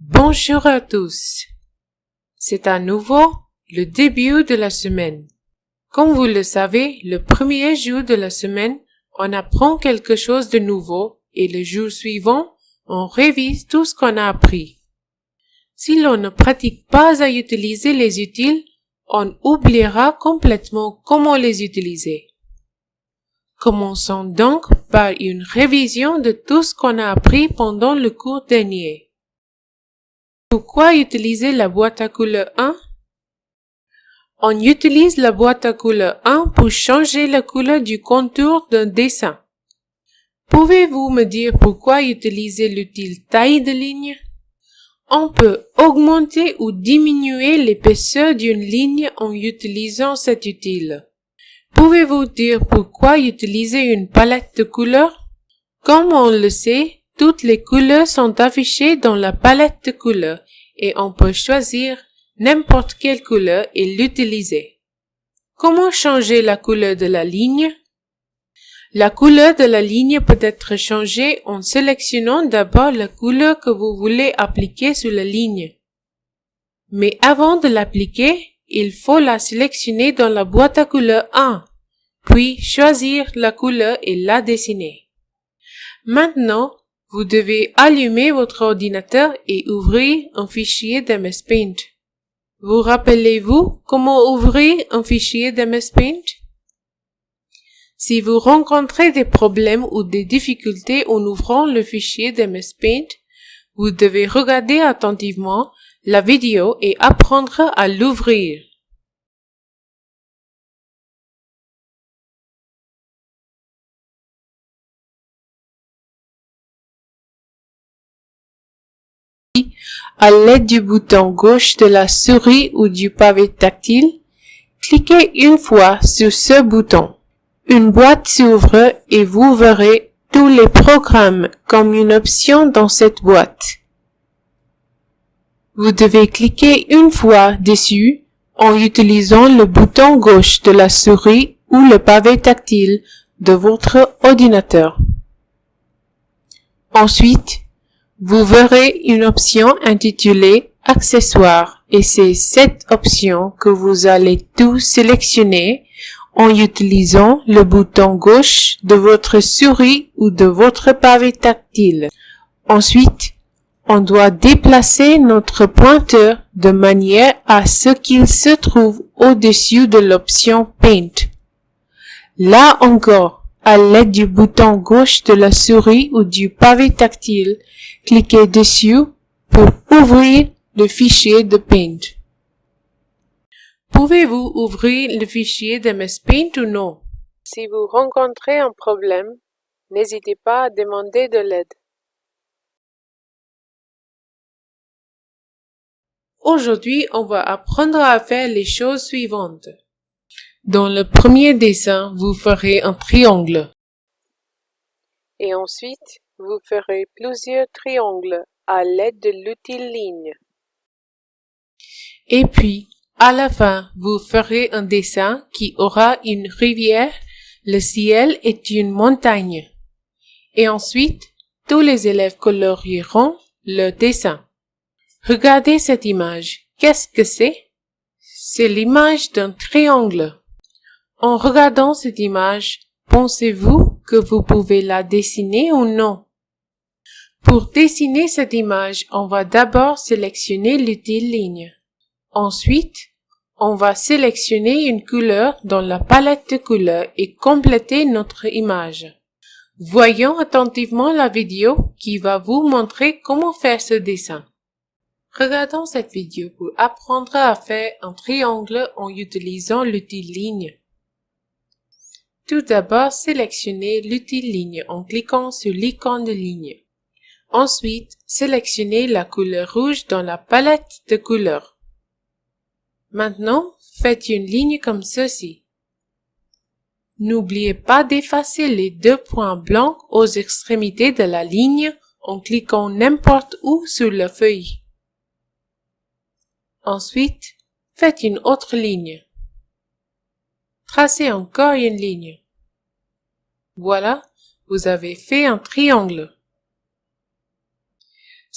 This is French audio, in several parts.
Bonjour à tous. C'est à nouveau le début de la semaine. Comme vous le savez, le premier jour de la semaine, on apprend quelque chose de nouveau et le jour suivant, on révise tout ce qu'on a appris. Si l'on ne pratique pas à utiliser les utiles, on oubliera complètement comment les utiliser. Commençons donc par une révision de tout ce qu'on a appris pendant le cours dernier. Pourquoi utiliser la boîte à couleur 1 On utilise la boîte à couleur 1 pour changer la couleur du contour d'un dessin. Pouvez-vous me dire pourquoi utiliser l'utile taille de ligne? On peut augmenter ou diminuer l'épaisseur d'une ligne en utilisant cet utile. Pouvez-vous dire pourquoi utiliser une palette de couleurs? Comme on le sait, toutes les couleurs sont affichées dans la palette de couleurs et on peut choisir n'importe quelle couleur et l'utiliser. Comment changer la couleur de la ligne? La couleur de la ligne peut être changée en sélectionnant d'abord la couleur que vous voulez appliquer sur la ligne. Mais avant de l'appliquer, il faut la sélectionner dans la boîte à couleurs 1, puis choisir la couleur et la dessiner. Maintenant, vous devez allumer votre ordinateur et ouvrir un fichier d'MS Paint. Vous rappelez-vous comment ouvrir un fichier d'MS Paint? Si vous rencontrez des problèmes ou des difficultés en ouvrant le fichier d'MS Paint, vous devez regarder attentivement la vidéo et apprendre à l'ouvrir. À l'aide du bouton gauche de la souris ou du pavé tactile, cliquez une fois sur ce bouton. Une boîte s'ouvre et vous verrez tous les programmes comme une option dans cette boîte. Vous devez cliquer une fois dessus en utilisant le bouton gauche de la souris ou le pavé tactile de votre ordinateur. Ensuite, vous verrez une option intitulée Accessoires et c'est cette option que vous allez tout sélectionner en utilisant le bouton gauche de votre souris ou de votre pavé tactile. Ensuite, on doit déplacer notre pointeur de manière à ce qu'il se trouve au-dessus de l'option Paint. Là encore, à l'aide du bouton gauche de la souris ou du pavé tactile, cliquez dessus pour ouvrir le fichier de Paint. Pouvez-vous ouvrir le fichier de MS Paint ou non? Si vous rencontrez un problème, n'hésitez pas à demander de l'aide. Aujourd'hui, on va apprendre à faire les choses suivantes. Dans le premier dessin, vous ferez un triangle. Et ensuite, vous ferez plusieurs triangles à l'aide de l'outil ligne. Et puis, à la fin, vous ferez un dessin qui aura une rivière, le ciel est une montagne. Et ensuite, tous les élèves colorieront le dessin. Regardez cette image. Qu'est-ce que c'est? C'est l'image d'un triangle. En regardant cette image, pensez-vous que vous pouvez la dessiner ou non? Pour dessiner cette image, on va d'abord sélectionner l'utile ligne. Ensuite, on va sélectionner une couleur dans la palette de couleurs et compléter notre image. Voyons attentivement la vidéo qui va vous montrer comment faire ce dessin. Regardons cette vidéo pour apprendre à faire un triangle en utilisant l'outil ligne. Tout d'abord, sélectionnez l'outil ligne en cliquant sur l'icône de ligne. Ensuite, sélectionnez la couleur rouge dans la palette de couleurs. Maintenant, faites une ligne comme ceci. N'oubliez pas d'effacer les deux points blancs aux extrémités de la ligne en cliquant n'importe où sur la feuille. Ensuite, faites une autre ligne. Tracez encore une ligne. Voilà, vous avez fait un triangle.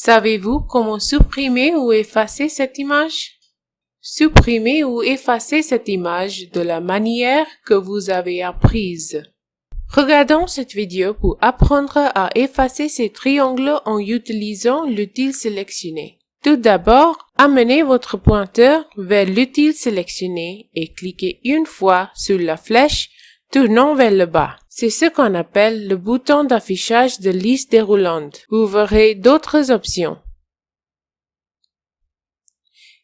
Savez-vous comment supprimer ou effacer cette image? Supprimez ou effacez cette image de la manière que vous avez apprise. Regardons cette vidéo pour apprendre à effacer ces triangles en utilisant l'outil sélectionné. Tout d'abord, amenez votre pointeur vers l'outil sélectionné et cliquez une fois sur la flèche tournant vers le bas. C'est ce qu'on appelle le bouton d'affichage de liste déroulante. Vous verrez d'autres options.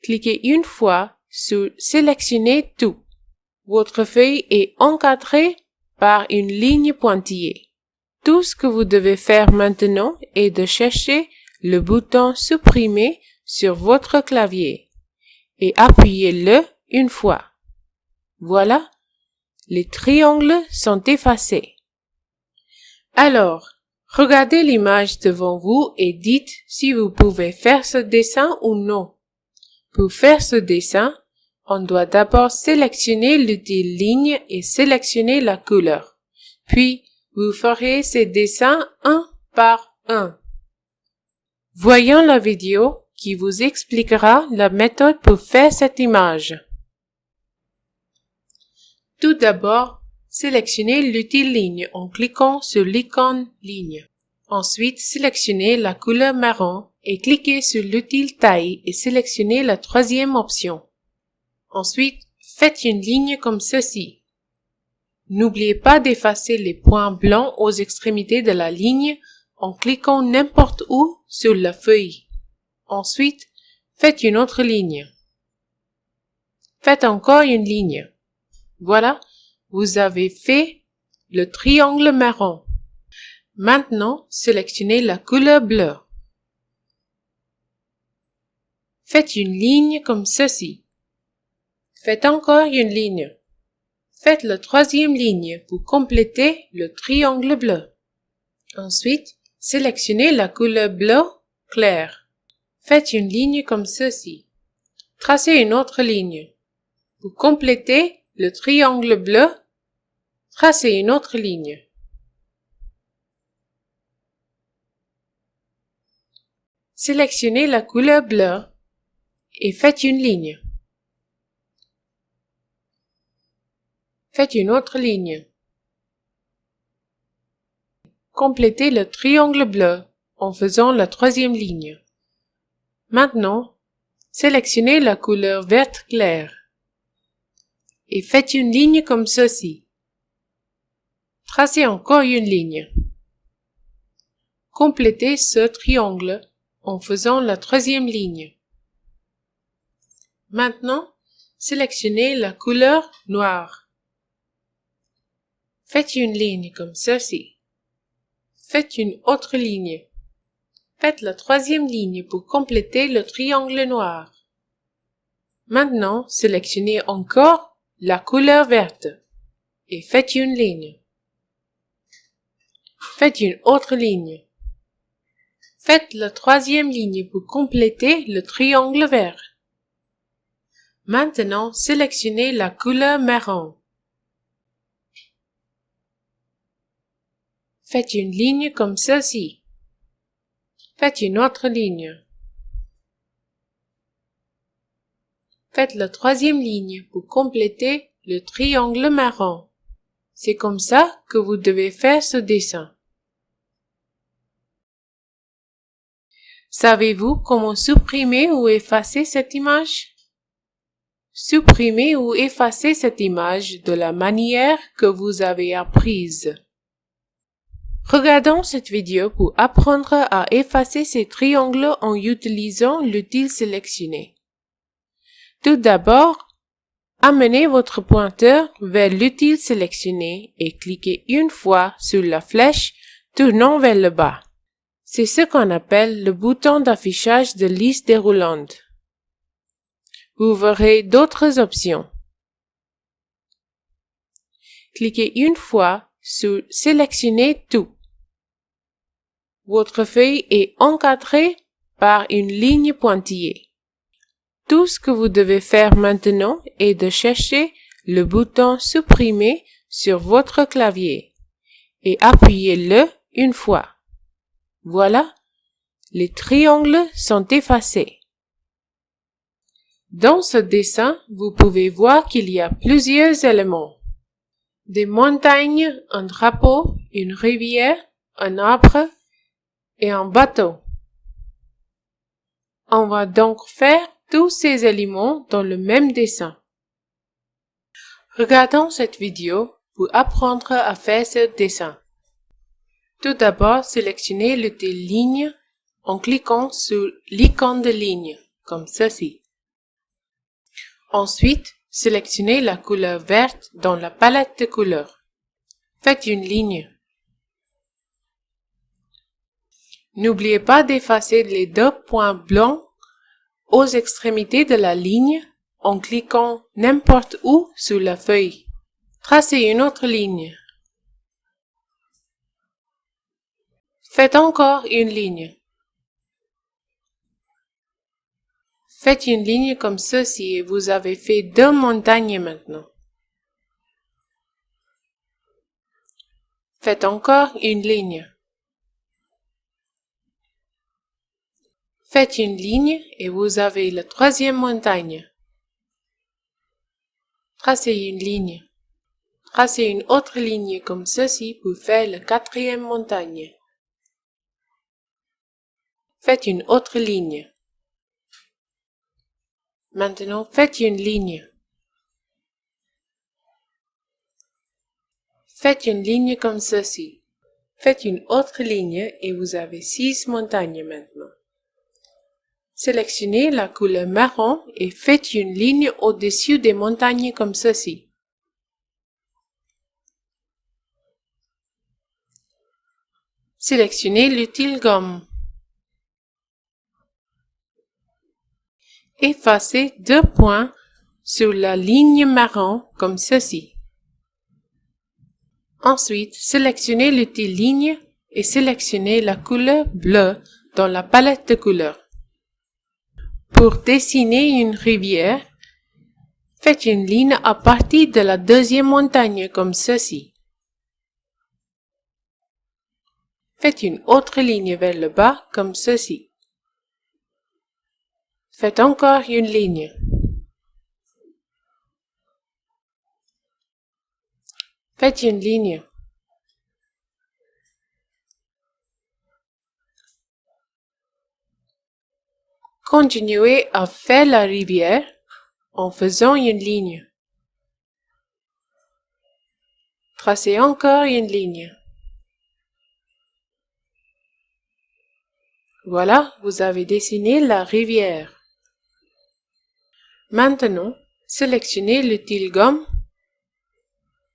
Cliquez une fois sur Sélectionner tout. Votre feuille est encadrée par une ligne pointillée. Tout ce que vous devez faire maintenant est de chercher le bouton Supprimer sur votre clavier et appuyez-le une fois. Voilà, les triangles sont effacés. Alors, regardez l'image devant vous et dites si vous pouvez faire ce dessin ou non. Pour faire ce dessin, on doit d'abord sélectionner l'outil ligne et sélectionner la couleur. Puis, vous ferez ces dessins un par un. Voyons la vidéo qui vous expliquera la méthode pour faire cette image. Tout d'abord, sélectionnez l'outil ligne en cliquant sur l'icône ligne. Ensuite, sélectionnez la couleur marron et cliquez sur l'outil taille et sélectionnez la troisième option. Ensuite, faites une ligne comme ceci. N'oubliez pas d'effacer les points blancs aux extrémités de la ligne en cliquant n'importe où sur la feuille. Ensuite, faites une autre ligne. Faites encore une ligne. Voilà, vous avez fait le triangle marron. Maintenant, sélectionnez la couleur bleue. Faites une ligne comme ceci. Faites encore une ligne. Faites la troisième ligne pour compléter le triangle bleu. Ensuite, sélectionnez la couleur bleu clair. Faites une ligne comme ceci. Tracez une autre ligne. Pour compléter le triangle bleu, tracez une autre ligne. Sélectionnez la couleur bleue et faites une ligne. Faites une autre ligne. Complétez le triangle bleu en faisant la troisième ligne. Maintenant, sélectionnez la couleur verte claire et faites une ligne comme ceci. Tracez encore une ligne. Complétez ce triangle en faisant la troisième ligne. Maintenant, sélectionnez la couleur noire. Faites une ligne comme ceci. Faites une autre ligne. Faites la troisième ligne pour compléter le triangle noir. Maintenant, sélectionnez encore la couleur verte et faites une ligne. Faites une autre ligne. Faites la troisième ligne pour compléter le triangle vert. Maintenant, sélectionnez la couleur marron. Faites une ligne comme ceci. Faites une autre ligne. Faites la troisième ligne pour compléter le triangle marron. C'est comme ça que vous devez faire ce dessin. Savez-vous comment supprimer ou effacer cette image? Supprimez ou effacez cette image de la manière que vous avez apprise. Regardons cette vidéo pour apprendre à effacer ces triangles en utilisant l'outil sélectionné. Tout d'abord, amenez votre pointeur vers l'outil sélectionné et cliquez une fois sur la flèche tournant vers le bas. C'est ce qu'on appelle le bouton d'affichage de liste déroulante. Vous verrez d'autres options. Cliquez une fois sur Sélectionner tout. Votre feuille est encadrée par une ligne pointillée. Tout ce que vous devez faire maintenant est de chercher le bouton Supprimer sur votre clavier et appuyez-le une fois. Voilà, les triangles sont effacés. Dans ce dessin, vous pouvez voir qu'il y a plusieurs éléments. Des montagnes, un drapeau, une rivière, un arbre et un bateau. On va donc faire tous ces éléments dans le même dessin. Regardons cette vidéo pour apprendre à faire ce dessin. Tout d'abord, sélectionnez le des lignes en cliquant sur l'icône de ligne, comme ceci. Ensuite, sélectionnez la couleur verte dans la palette de couleurs. Faites une ligne. N'oubliez pas d'effacer les deux points blancs aux extrémités de la ligne en cliquant n'importe où sur la feuille. Tracez une autre ligne. Faites encore une ligne. Faites une ligne comme ceci et vous avez fait deux montagnes maintenant. Faites encore une ligne. Faites une ligne et vous avez la troisième montagne. Tracez une ligne. Tracez une autre ligne comme ceci pour faire la quatrième montagne. Faites une autre ligne. Maintenant, faites une ligne. Faites une ligne comme ceci. Faites une autre ligne et vous avez six montagnes maintenant. Sélectionnez la couleur marron et faites une ligne au-dessus des montagnes comme ceci. Sélectionnez l'utile gomme. Effacez deux points sur la ligne marron comme ceci. Ensuite, sélectionnez l'utile ligne et sélectionnez la couleur bleue dans la palette de couleurs. Pour dessiner une rivière, faites une ligne à partir de la deuxième montagne comme ceci. Faites une autre ligne vers le bas comme ceci. Faites encore une ligne. Faites une ligne. Continuez à faire la rivière en faisant une ligne. Tracez encore une ligne. Voilà, vous avez dessiné la rivière. Maintenant, sélectionnez l'utile gomme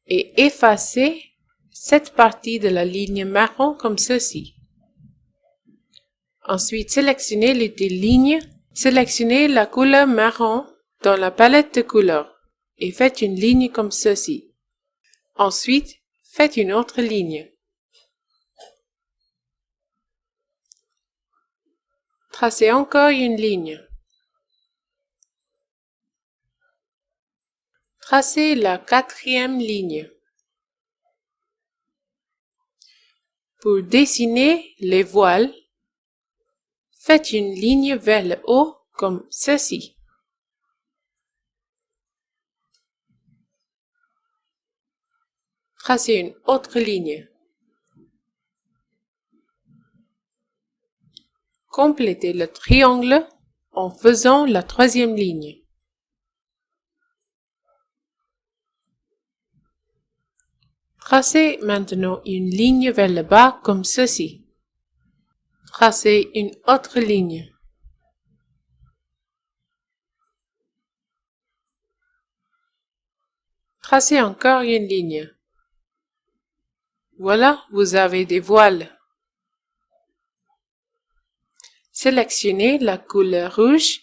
et effacez cette partie de la ligne marron comme ceci. Ensuite, sélectionnez l'utile ligne, sélectionnez la couleur marron dans la palette de couleurs et faites une ligne comme ceci. Ensuite, faites une autre ligne. Tracez encore une ligne. Tracez la quatrième ligne. Pour dessiner les voiles, faites une ligne vers le haut comme ceci. Tracez une autre ligne. Complétez le triangle en faisant la troisième ligne. Tracez maintenant une ligne vers le bas comme ceci. Tracez une autre ligne. Tracez encore une ligne. Voilà, vous avez des voiles. Sélectionnez la couleur rouge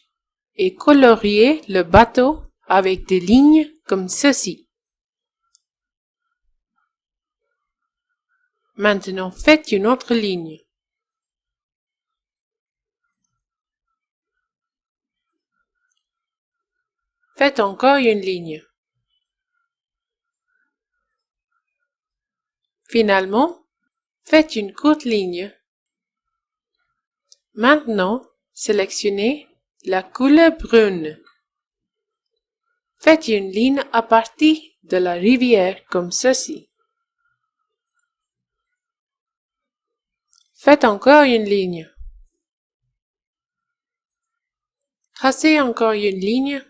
et coloriez le bateau avec des lignes comme ceci. Maintenant, faites une autre ligne. Faites encore une ligne. Finalement, faites une courte ligne Maintenant, sélectionnez la couleur brune. Faites une ligne à partir de la rivière comme ceci. Faites encore une ligne. Tracez encore une ligne.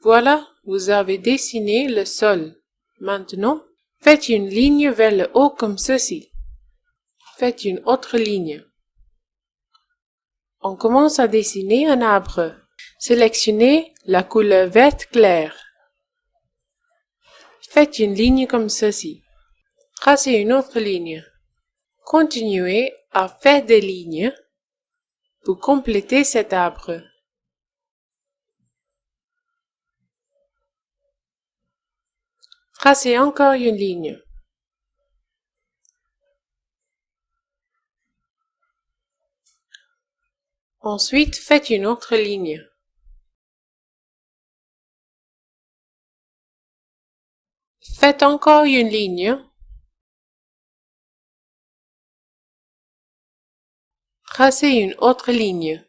Voilà, vous avez dessiné le sol. Maintenant, faites une ligne vers le haut comme ceci. Faites une autre ligne. On commence à dessiner un arbre. Sélectionnez la couleur verte claire. Faites une ligne comme ceci. Tracez une autre ligne. Continuez à faire des lignes pour compléter cet arbre. Tracez encore une ligne. Ensuite, faites une autre ligne. Faites encore une ligne. Tracez une autre ligne.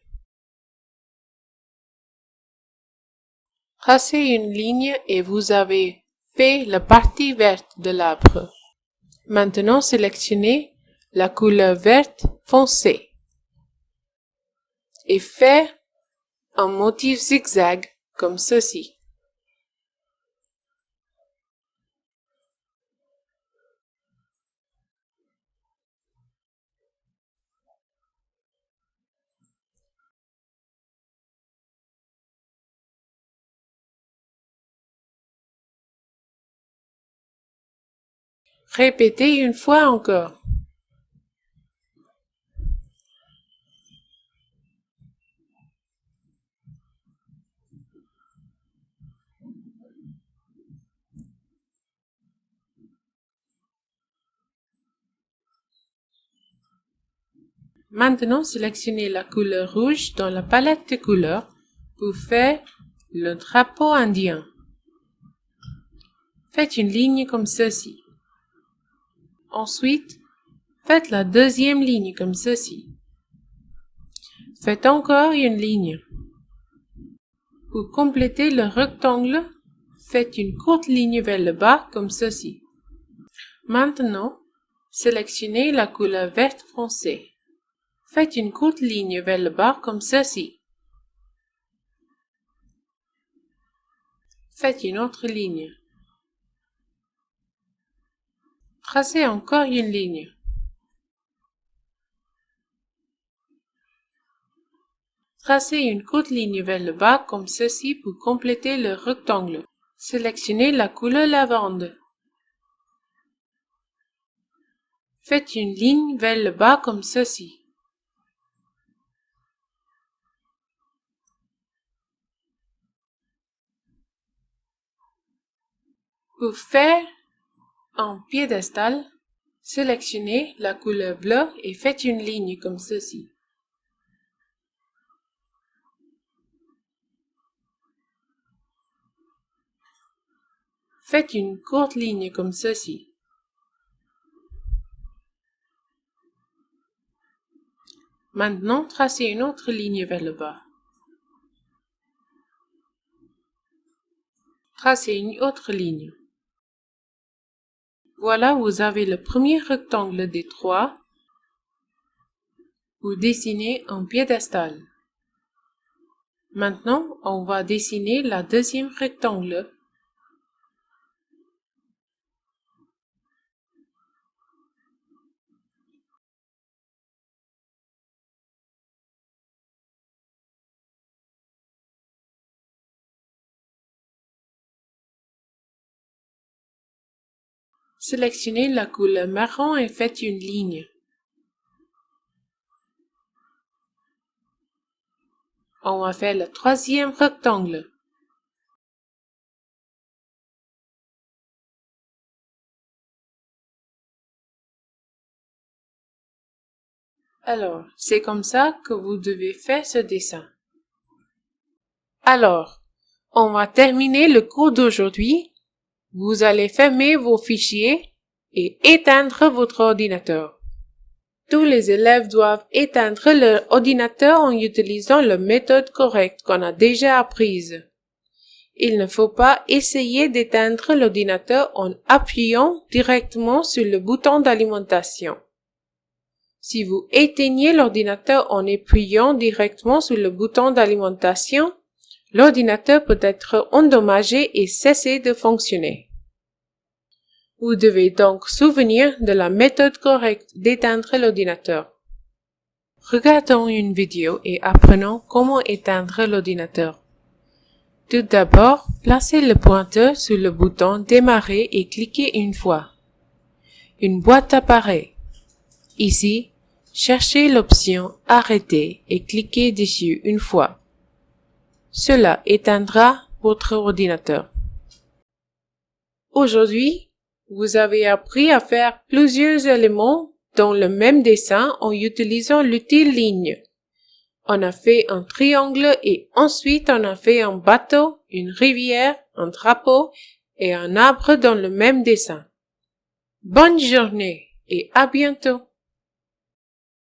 Tracez une ligne et vous avez la partie verte de l'arbre. Maintenant, sélectionnez la couleur verte foncée et faire un motif zigzag comme ceci. Répétez une fois encore. Maintenant, sélectionnez la couleur rouge dans la palette de couleurs pour faire le drapeau indien. Faites une ligne comme ceci. Ensuite, faites la deuxième ligne comme ceci. Faites encore une ligne. Pour compléter le rectangle, faites une courte ligne vers le bas comme ceci. Maintenant, sélectionnez la couleur verte foncée. Faites une courte ligne vers le bas comme ceci. Faites une autre ligne. Tracez encore une ligne. Tracez une courte ligne vers le bas comme ceci pour compléter le rectangle. Sélectionnez la couleur lavande. Faites une ligne vers le bas comme ceci. Pour faire un piédestal, sélectionnez la couleur bleue et faites une ligne comme ceci. Faites une courte ligne comme ceci. Maintenant, tracez une autre ligne vers le bas. Tracez une autre ligne. Voilà, vous avez le premier rectangle des trois. Vous dessinez un piédestal. Maintenant, on va dessiner la deuxième rectangle. Sélectionnez la couleur marron et faites une ligne. On va faire le troisième rectangle. Alors, c'est comme ça que vous devez faire ce dessin. Alors, on va terminer le cours d'aujourd'hui vous allez fermer vos fichiers et éteindre votre ordinateur. Tous les élèves doivent éteindre leur ordinateur en utilisant la méthode correcte qu'on a déjà apprise. Il ne faut pas essayer d'éteindre l'ordinateur en appuyant directement sur le bouton d'alimentation. Si vous éteignez l'ordinateur en appuyant directement sur le bouton d'alimentation, l'ordinateur peut être endommagé et cesser de fonctionner. Vous devez donc souvenir de la méthode correcte d'éteindre l'ordinateur. Regardons une vidéo et apprenons comment éteindre l'ordinateur. Tout d'abord, placez le pointeur sur le bouton Démarrer et cliquez une fois. Une boîte apparaît. Ici, cherchez l'option Arrêter et cliquez dessus une fois. Cela éteindra votre ordinateur. Aujourd'hui, vous avez appris à faire plusieurs éléments dans le même dessin en utilisant l'outil ligne. On a fait un triangle et ensuite on a fait un bateau, une rivière, un drapeau et un arbre dans le même dessin. Bonne journée et à bientôt.